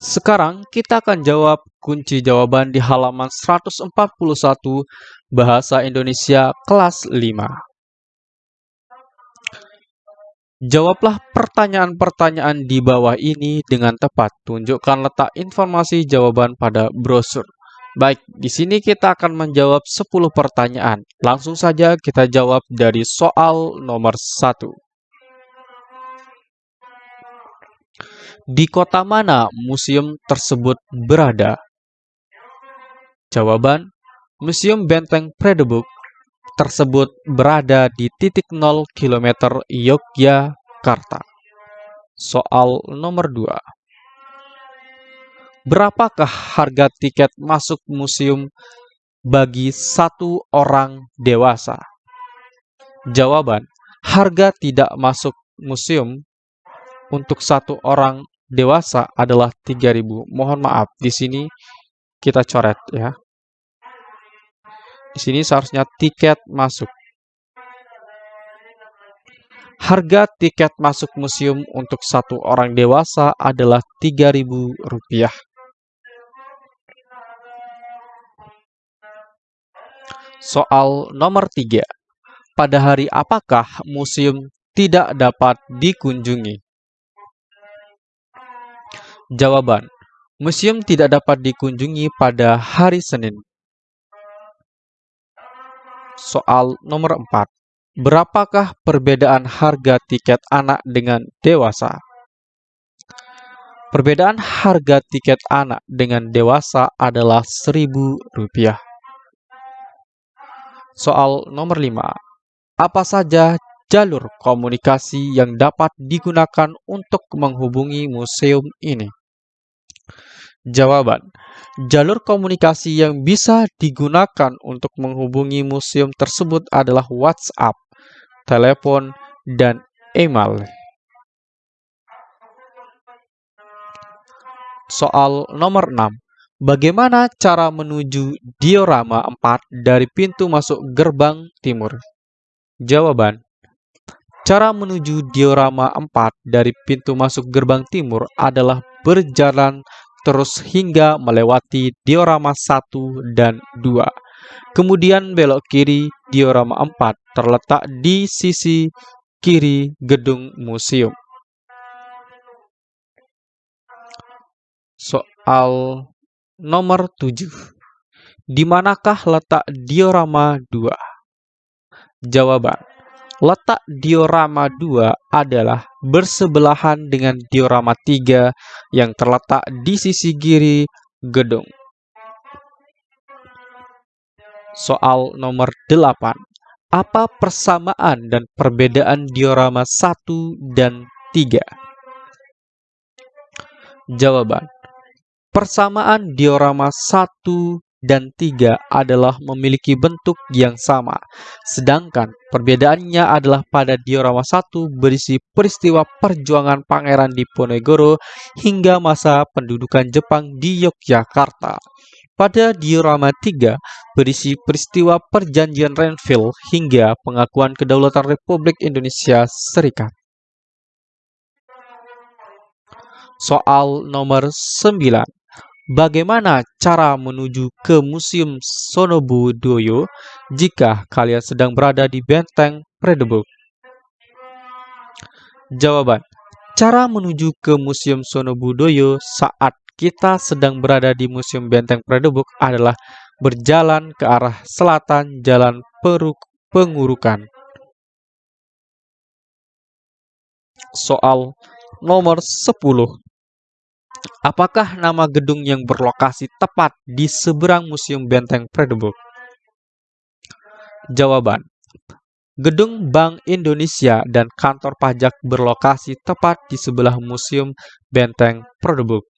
Sekarang kita akan jawab kunci jawaban di halaman 141 Bahasa Indonesia kelas 5. Jawablah pertanyaan-pertanyaan di bawah ini dengan tepat. Tunjukkan letak informasi jawaban pada brosur. Baik, di sini kita akan menjawab 10 pertanyaan. Langsung saja kita jawab dari soal nomor 1. Di kota mana museum tersebut berada? Jawaban, Museum Benteng Fredebuk tersebut berada di titik 0 km Yogyakarta. Soal nomor 2. Berapakah harga tiket masuk museum bagi satu orang dewasa? Jawaban, harga tidak masuk museum untuk satu orang dewasa adalah 3000. Mohon maaf, di sini kita coret ya. Di sini seharusnya tiket masuk. Harga tiket masuk museum untuk satu orang dewasa adalah Rp3.000. Soal nomor 3. Pada hari apakah museum tidak dapat dikunjungi? Jawaban. Museum tidak dapat dikunjungi pada hari Senin. Soal nomor 4. Berapakah perbedaan harga tiket anak dengan dewasa? Perbedaan harga tiket anak dengan dewasa adalah Rp1.000. Soal nomor 5. Apa saja jalur komunikasi yang dapat digunakan untuk menghubungi museum ini? Jawaban. Jalur komunikasi yang bisa digunakan untuk menghubungi museum tersebut adalah WhatsApp, telepon, dan email. Soal nomor 6. Bagaimana cara menuju diorama 4 dari pintu masuk gerbang timur? Jawaban. Cara menuju diorama 4 dari pintu masuk gerbang timur adalah berjalan terus hingga melewati diorama 1 dan 2. Kemudian belok kiri diorama 4 terletak di sisi kiri gedung museum. Soal nomor 7. Di manakah letak diorama 2? Jawaban Letak diorama 2 adalah bersebelahan dengan diorama 3 yang terletak di sisi kiri gedung. Soal nomor 8. Apa persamaan dan perbedaan diorama 1 dan 3? Jawaban. Persamaan diorama 1 dan 3 adalah memiliki bentuk yang sama, sedangkan perbedaannya adalah pada diorama 1 berisi peristiwa perjuangan Pangeran Diponegoro hingga masa pendudukan Jepang di Yogyakarta. Pada diorama 3 berisi peristiwa perjanjian Renville hingga pengakuan kedaulatan Republik Indonesia Serikat. Soal nomor 9 Bagaimana cara menuju ke Museum Sonobudoyo jika kalian sedang berada di Benteng Fredebuk? Jawaban. Cara menuju ke Museum Sonobudoyo saat kita sedang berada di Museum Benteng Fredebuk adalah berjalan ke arah selatan Jalan Peruk Pengurukan. Soal nomor 10. Apakah nama gedung yang berlokasi tepat di seberang Museum Benteng Fredebuk? Jawaban. Gedung Bank Indonesia dan kantor pajak berlokasi tepat di sebelah Museum Benteng Fredebuk.